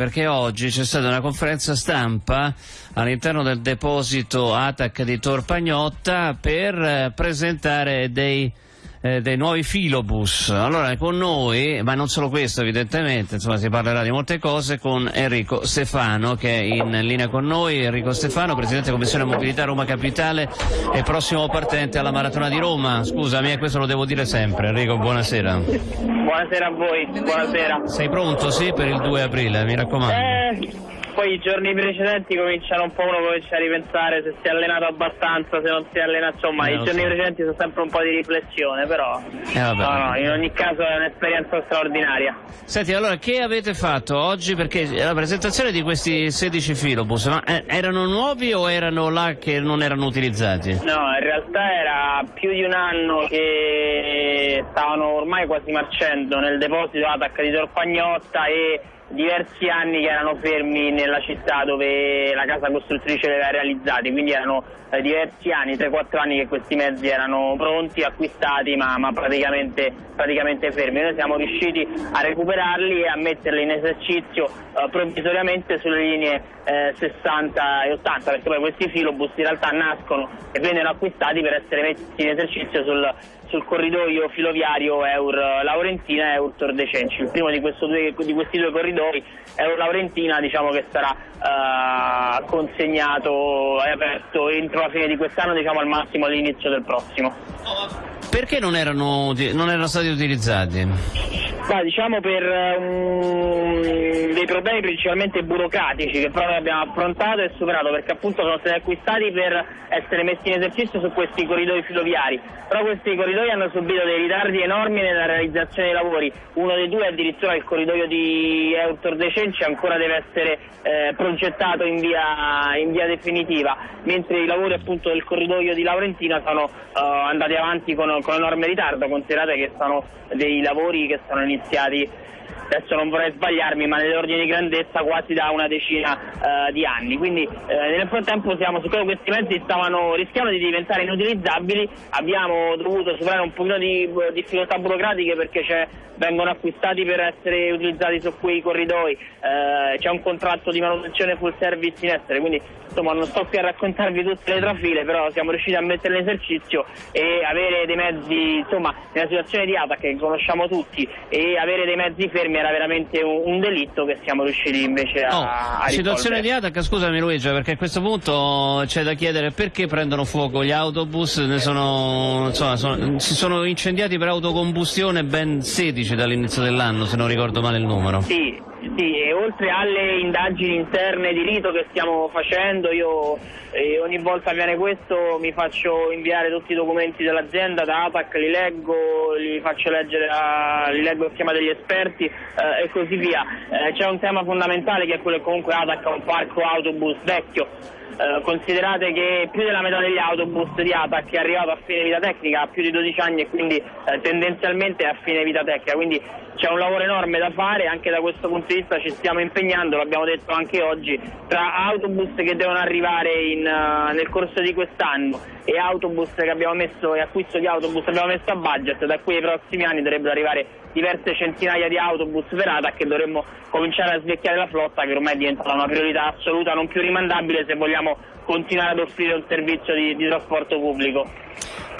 perché oggi c'è stata una conferenza stampa all'interno del deposito ATAC di Torpagnotta per eh, presentare dei eh, dei nuovi filobus. Allora con noi, ma non solo questo evidentemente, insomma si parlerà di molte cose con Enrico Stefano che è in linea con noi. Enrico Stefano, Presidente Commissione Mobilità Roma Capitale e prossimo partente alla Maratona di Roma. Scusami, questo lo devo dire sempre. Enrico, buonasera. Buonasera a voi, buonasera. Sei pronto, sì, per il 2 aprile, mi raccomando. Eh poi i giorni precedenti cominciano un po' uno comincia a ripensare se si è allenato abbastanza, se non si è allenato, insomma eh, i giorni so. precedenti sono sempre un po' di riflessione, però eh, no, no, in ogni caso è un'esperienza straordinaria. Senti, allora che avete fatto oggi? Perché la presentazione di questi 16 filobus, ma eh, erano nuovi o erano là che non erano utilizzati? No, in realtà era più di un anno che stavano ormai quasi marcendo nel deposito ATAC di Torpagnotta e diversi anni che erano fermi nella città dove la casa costruttrice li aveva realizzati, quindi erano eh, diversi anni, 3-4 anni che questi mezzi erano pronti, acquistati ma, ma praticamente, praticamente, fermi. Noi siamo riusciti a recuperarli e a metterli in esercizio eh, provvisoriamente sulle linee eh, 60 e 80 perché poi questi filobus in realtà nascono e vennero acquistati per essere messi in esercizio sul, sul corridoio filoviario Eur Laurentina e Eur Tor de Cenci. Il primo di, due, di, questi due corridoi, Eur Laurentina, diciamo che sarà uh, consegnato e aperto entro la fine di quest'anno, diciamo al massimo all'inizio del prossimo. Perché non erano, non erano stati utilizzati? Ma diciamo per um, dei problemi principalmente burocratici che però noi abbiamo affrontato e superato perché appunto sono stati acquistati per essere messi in esercizio su questi corridoi filoviari, però questi corridoi hanno subito dei ritardi enormi nella realizzazione dei lavori, uno dei due addirittura il corridoio di Eutor De Cenci ancora deve essere eh, progettato in via, in via, definitiva, mentre i lavori appunto del corridoio di Laurentina sono uh, andati avanti con, con enorme ritardo, considerate che sono dei lavori che sono iniziati adesso non vorrei sbagliarmi, ma nell'ordine di grandezza quasi da una decina uh, di anni. Quindi uh, nel frattempo siamo, siccome questi mezzi stavano, rischiando di diventare inutilizzabili, abbiamo dovuto superare un pochino di uh, difficoltà burocratiche perché vengono acquistati per essere utilizzati su quei corridoi, c'è un contratto di manutenzione full service in essere, quindi insomma non sto qui a raccontarvi tutte le trafile, però siamo riusciti a metterle in esercizio e avere dei mezzi, insomma, nella situazione di ATAC che conosciamo tutti e avere dei mezzi fermi era veramente un, un delitto che siamo riusciti invece a, oh, a Situazione di ATAC, scusami Luigi, perché a questo punto c'è da chiedere perché prendono fuoco gli autobus, sono, insomma, sono, si sono incendiati per autocombustione ben 16 dall'inizio dell'anno, se non ricordo male il numero. Sì, sì, e oltre alle indagini interne di rito che stiamo facendo, io eh, ogni volta viene questo mi faccio inviare tutti i documenti dell'azienda da APAC, li leggo, li faccio leggere, a, li leggo schema degli esperti eh, e così via. Eh, c'è un tema fondamentale che è quello che comunque ATAC ha un parco autobus vecchio eh, considerate che più della metà degli autobus di ATAC è arrivato a fine vita tecnica, ha più di 12 anni e quindi eh, tendenzialmente è a fine vita tecnica, quindi c'è un lavoro enorme da fare, anche da questo punto di vista ci stiamo impegnando, l'abbiamo detto anche oggi, tra autobus che devono arrivare in, uh, nel corso di quest'anno e autobus che abbiamo messo, e acquisto di autobus che abbiamo messo a budget, da qui ai prossimi anni dovrebbero arrivare diverse centinaia di autobus per ATAC che dovremmo cominciare a svecchiare la flotta che ormai è diventata una priorità assoluta, non più rimandabile se vogliamo continuare ad offrire un servizio di, di trasporto pubblico.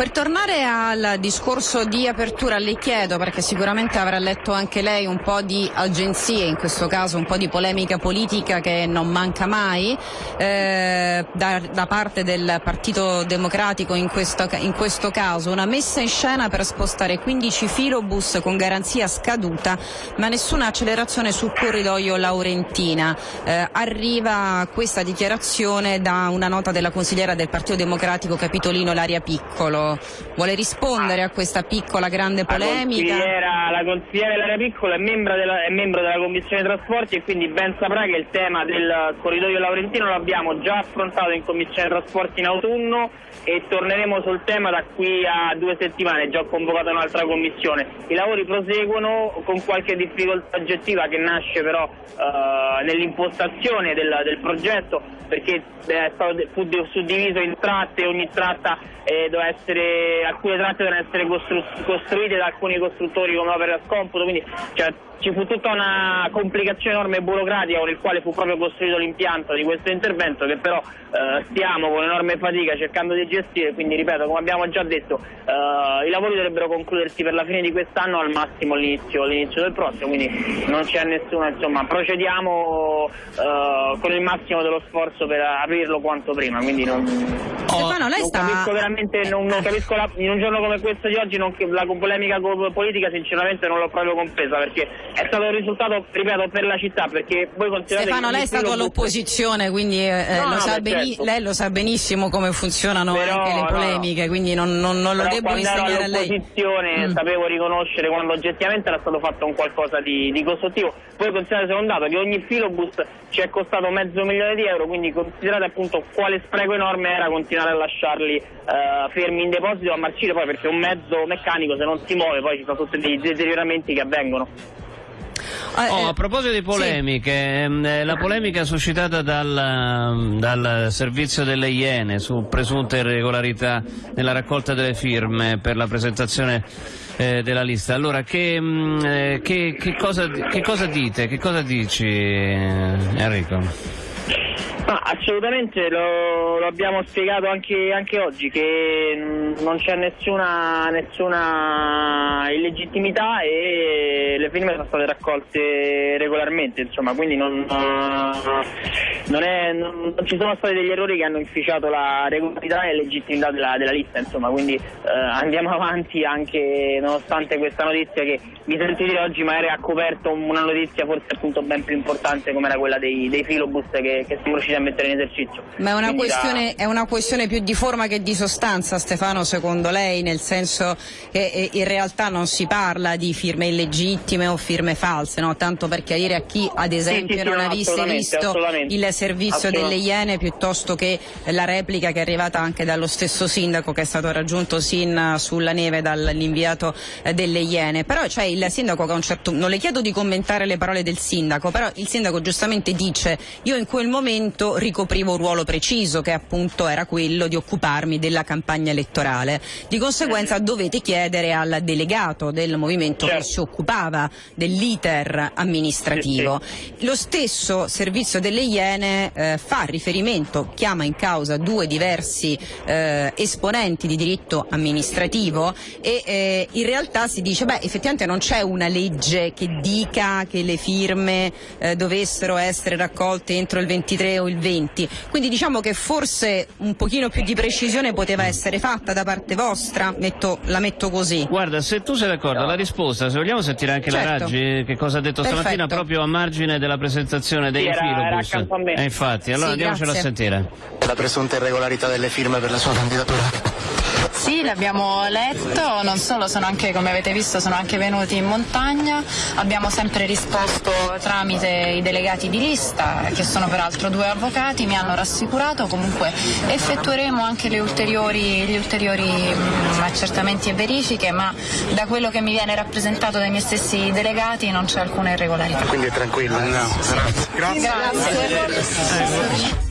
Per tornare al discorso di apertura le chiedo, perché sicuramente avrà letto anche lei un po' di agenzie, in questo caso un po' di polemica politica che non manca mai, eh, da, da, parte del Partito Democratico in questo, in questo, caso, una messa in scena per spostare 15 filobus con garanzia scaduta, ma nessuna accelerazione sul corridoio Laurentina. Eh, arriva questa dichiarazione da una nota della consigliera del Partito Democratico Capitolino Laria Piccolo vuole rispondere a questa piccola grande polemica? La consigliera Lara Piccola è membro, della, è membro della Commissione Trasporti e quindi ben saprà che il tema del corridoio Laurentino l'abbiamo già affrontato in Commissione Trasporti in autunno e torneremo sul tema da qui a due settimane, già ho convocato un'altra commissione. I lavori proseguono con qualche difficoltà oggettiva che nasce però uh, nell'impostazione del, del, progetto perché eh, fu suddiviso in tratte, ogni tratta eh, essere, alcune tratte devono essere costru costruite da alcuni costruttori come opera a scomputo, quindi c'è ci fu tutta una complicazione enorme burocratica con il quale fu proprio costruito l'impianto di questo intervento che però eh, stiamo con enorme fatica cercando di gestire, quindi ripeto, come abbiamo già detto, eh, i lavori dovrebbero concludersi per la fine di quest'anno al massimo all'inizio, all'inizio del prossimo, quindi non c'è nessuno, insomma, procediamo eh, con il massimo dello sforzo per aprirlo quanto prima, quindi non, Stefano, lei non sta... capisco veramente, non, non capisco la- in un giorno come questo di oggi non- la polemica politica sinceramente non l'ho proprio compresa perché è stato un risultato, ripeto, per la città, perché voi considerate Stefano, che lei è stato all'opposizione, quindi eh, No, lo no, sa beh, beni- certo. lei lo sa benissimo come funzionano anche le no, polemiche, quindi non, non- non lo devo insegnare a lei. all'opposizione Mm. sapevo riconoscere quando oggettivamente era stato fatto un qualcosa di, di costruttivo. Poi considerate un dato che ogni filobus ci è costato mezzo milione di euro, quindi considerate appunto quale spreco enorme era continuare a lasciarli eh, fermi in deposito a marcire poi perché un mezzo meccanico se non si muove poi ci sono tutti dei deterioramenti che avvengono. Eh, Oh, eh, a proposito di polemiche, ehm, eh, la polemica suscitata dal, dal servizio delle Iene su presunte irregolarità nella raccolta delle firme per la presentazione eh, della lista. Allora, che, mm, eh, che- che cosa, che cosa dite? Che cosa dici, Enrico? Ma assolutamente lo, lo abbiamo spiegato anche, anche oggi che non c'è nessuna, nessuna illegittimità e le firme sono state raccolte regolarmente, insomma, quindi non, non è- non- non ci sono stati degli errori che hanno inficiato la regolarità e legittimità della, della lista, insomma, quindi eh, andiamo avanti anche nonostante questa notizia che mi sento di dire oggi magari ha coperto una notizia forse appunto ben più importante come era quella dei, dei filobus che, che siamo riusciti a mettere in esercizio. Ma è una, Quindi da- questione, è una questione più di forma che di sostanza, Stefano, secondo lei, nel senso che eh, in realtà non si parla di firme illegittime o firme false, no? tanto per chiarire a chi ad esempio sì, non no, avesse assolutamente, visto assolutamente. il servizio delle Iene piuttosto che la replica che è arrivata anche dallo stesso sindaco che è stato raggiunto sin sulla neve dall'inviato eh, delle Iene. Però c'è il sindaco che a un certo non le chiedo di commentare le parole del sindaco, però il sindaco giustamente dice io in quel momento ricoprivo un ruolo preciso che appunto era quello di occuparmi della campagna elettorale. Di conseguenza dovete chiedere al delegato del movimento che Certo. si occupava dell'iter amministrativo. Lo stesso servizio delle Iene eh, fa riferimento, chiama in causa due diversi eh, esponenti di diritto amministrativo e eh, in realtà si dice beh effettivamente non c'è una legge che dica che le firme eh, dovessero essere raccolte entro il 23 o il 20 quindi diciamo che forse un pochino più di precisione poteva essere fatta da parte vostra metto- la metto così Guarda, se tu sei d'accordo, la risposta, se vogliamo sentire anche la Certo. Raggi, che cosa ha detto Perfetto. stamattina proprio a margine della presentazione dei Sì, era- era filobus. a. Eh, infatti, allora Sì, andiamocelo a grazie. sentire. la presunta irregolarità delle firme per la sua candidatura. Sì, l'abbiamo letto, non solo, sono anche, come avete visto, sono anche venuti in montagna, abbiamo sempre risposto tramite i delegati di lista, che sono peraltro due avvocati, mi hanno rassicurato, comunque effettueremo anche le ulteriori, gli ulteriori mm, accertamenti e verifiche, ma da quello che mi viene rappresentato dai miei stessi delegati non c'è alcuna irregolarità. Quindi è tranquilla. Grazie.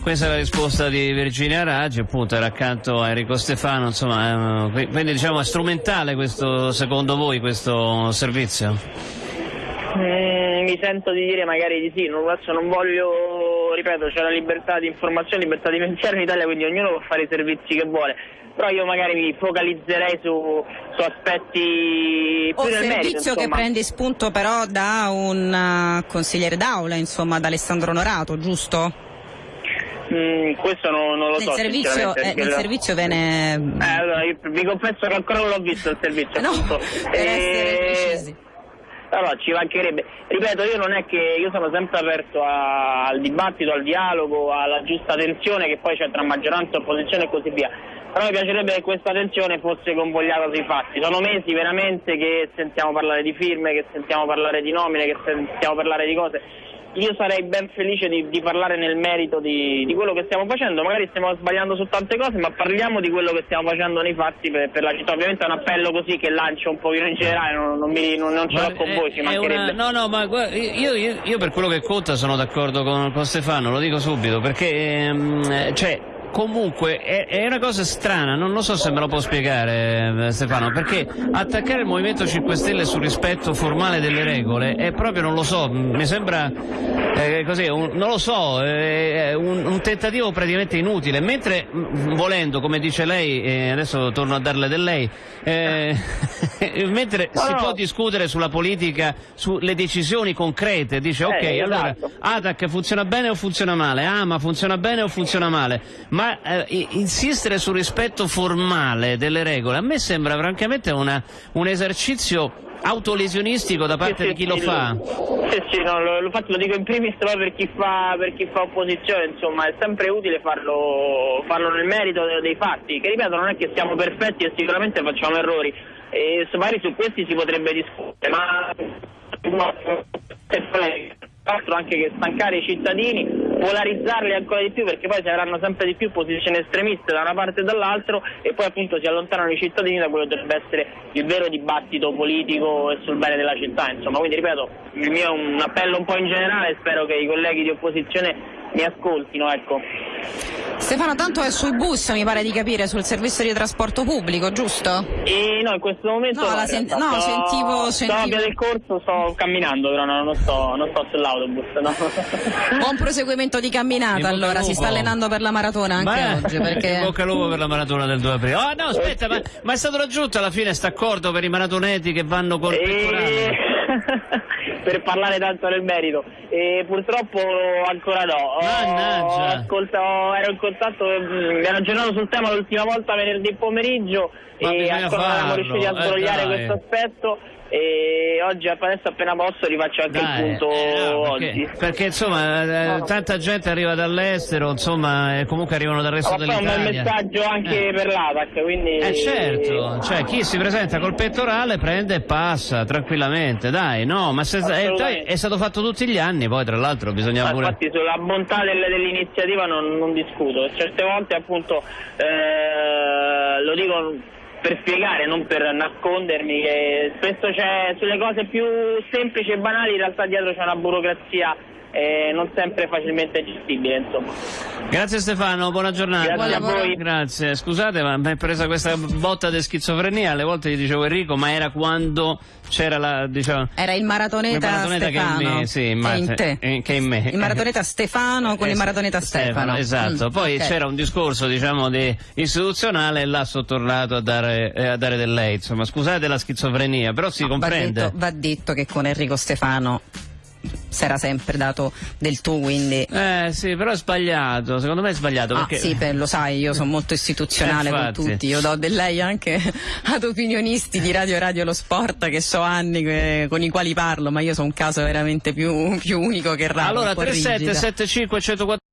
Questa è la risposta di Virginia Raggi, appunto era accanto a Enrico Stefano, insomma, eh, quindi diciamo è strumentale questo, secondo voi, questo servizio? Mm, mi sento di dire magari di sì, non, adesso non voglio, ripeto, c'è la libertà di informazione, libertà di pensiero in Italia, quindi ognuno può fare i servizi che vuole, però io magari mi focalizzerei su, su aspetti O più merito. servizio che insomma. prende spunto però da un eh, consigliere d'aula, insomma, da Alessandro Norato, giusto? Mm, questo non, non lo Nel so. servizio, eh, nel lo- servizio viene... Eh, allora, io vi confesso che ancora non l'ho visto il servizio, no, appunto. per essere Eh, precisi. Allora, ci mancherebbe. Ripeto, io non è che io sono sempre aperto a- al dibattito, al dialogo, alla giusta tensione che poi c'è tra maggioranza e opposizione e così via. Però mi piacerebbe che questa tensione fosse convogliata sui fatti. Sono mesi veramente che sentiamo parlare di firme, che sentiamo parlare di nomine, che sentiamo parlare di cose. Io sarei ben felice di, di parlare nel merito di, di quello che stiamo facendo, magari stiamo sbagliando su tante cose, ma parliamo di quello che stiamo facendo nei fatti per, per la città. Ovviamente è un appello così che lancio un pochino in generale, non, non, mi- non- non ce l'ho con è- voi, ci mancherebbe. una- no, no, ma guarda, io, io- io per quello che conta sono d'accordo con, con Stefano, lo dico subito, perché ehm, cioè, comunque è, è, una cosa strana, non lo so se me lo può spiegare eh, Stefano, perché attaccare il Movimento 5 Stelle sul rispetto formale delle regole è proprio, non lo so, mi sembra eh, così, un, non lo so, è un, un, tentativo praticamente inutile, mentre volendo, come dice lei, eh, adesso torno a darle del lei, eh, mentre no, si no. può discutere sulla politica, sulle decisioni concrete, dice ok, eh, allora esatto. ATAC funziona bene o funziona male, ah ma funziona bene o funziona male, ma eh, insistere sul rispetto formale delle regole a me sembra francamente una, un esercizio autolesionistico da parte sì, di chi sì, lo fa? Sì, sì, no, lo, lo, lo, dico in primis per chi fa, per chi fa opposizione, insomma è sempre utile farlo, farlo nel merito dei fatti, che ripeto non è che siamo perfetti e sicuramente facciamo errori, e magari su questi si potrebbe discutere, ma altro anche che stancare i cittadini, polarizzarli ancora di più perché poi si avranno sempre di più posizioni estremiste da una parte e dall'altra e poi appunto si allontanano i cittadini da quello che dovrebbe essere il vero dibattito politico e sul bene della città. Insomma, quindi ripeto, il mio è un appello un po' in generale spero che i colleghi di opposizione mi ascoltino, ecco. Stefano, tanto è sui bus, mi pare di capire, sul servizio di trasporto pubblico, giusto? E no, in questo momento no, no, sent- no sto, sentivo, sto a via del corso, sto camminando, però no, non, sto, non sto sull'autobus, no. Buon proseguimento di camminata, allora, si sta allenando per la maratona anche ma oggi, perché... In bocca al lupo per la maratona del 2 aprile. Oh no, aspetta, ma, ma, è stato raggiunto alla fine questo accordo per i maratoneti che vanno col e... per parlare tanto nel merito. E purtroppo ancora no. Mannaggia. Ascolta, ero in contatto, mm, mi ero aggiornato sul tema l'ultima volta venerdì pomeriggio Ma e ancora non siamo riusciti a sbrogliare eh, questo aspetto e oggi adesso appena posso rifaccio anche Dai, il punto eh, no, perché, oggi. Perché insomma eh, No. tanta gente arriva dall'estero, insomma, e comunque arrivano dal resto poi è un bel dell'Italia. messaggio anche Eh. per l'ATAC, quindi... Eh certo, cioè chi si presenta col pettorale prende e passa tranquillamente, dai, no, ma se, è, Assolutamente. è stato fatto tutti gli anni, poi tra l'altro bisogna Ma pure... infatti sulla bontà del- dell'iniziativa non, non discuto, certe volte appunto eh, lo dico per spiegare, non per nascondermi, che spesso c'è sulle cose più semplici e banali in realtà dietro c'è una burocrazia eh, non sempre facilmente gestibile insomma. Grazie Stefano, buona giornata. Grazie a voi. Grazie, scusate ma mi è presa questa botta di schizofrenia, alle volte gli dicevo Enrico, ma era quando c'era la, diciamo... Era il maratoneta, Il maratoneta che è in Stefano. me, sì, ma- in te. eh, che in me. Il maratoneta Stefano con Eh, il maratoneta Stefano. esatto, Mm, poi ok. c'era un discorso diciamo di istituzionale e là sono tornato a dare, eh, a dare del lei, insomma scusate la schizofrenia, però si Va comprende. detto, va detto che con Enrico Stefano si era sempre dato del tu, quindi... Eh sì, però è sbagliato, secondo me è sbagliato Ah, perché... sì, beh, lo sai, io sono molto istituzionale Eh, con tutti, io do del lei anche ad opinionisti di Radio Radio Lo Sport che so anni che- con i quali parlo, ma io sono un caso veramente più, più unico che raro. Allora un po' rigida. 3775 104